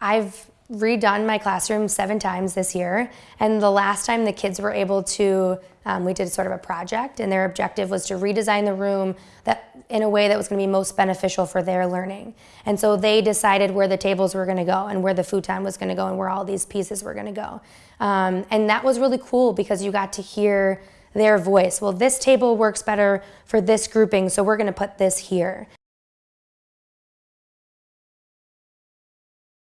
I've redone my classroom seven times this year. And the last time the kids were able to, um, we did sort of a project and their objective was to redesign the room that in a way that was gonna be most beneficial for their learning. And so they decided where the tables were gonna go and where the futon was gonna go and where all these pieces were gonna go. Um, and that was really cool because you got to hear their voice. Well, this table works better for this grouping, so we're gonna put this here.